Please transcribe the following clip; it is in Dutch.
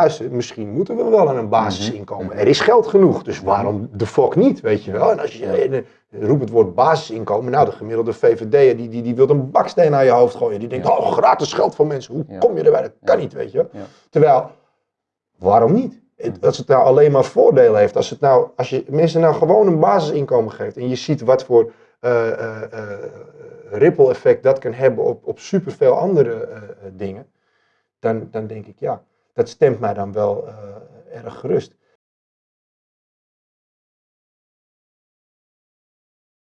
luister, misschien moeten we wel aan een basisinkomen. Er is geld genoeg, dus waarom de fuck niet, weet je wel. En als je eh, roept het woord basisinkomen, nou de gemiddelde VVD'er die, die, die wil een baksteen naar je hoofd gooien. Die denkt, oh gratis geld van mensen, hoe Ja. kom je erbij? Dat kan niet, weet je. Terwijl, waarom niet? Als het nou alleen maar voordelen heeft, als, het nou, als je mensen nou gewoon een basisinkomen geeft en je ziet wat voor eh, eh, eh, ripple effect dat kan hebben op, op superveel andere eh, eh, dingen, dan, dan denk ik ja, dat stemt mij dan wel eh, erg gerust.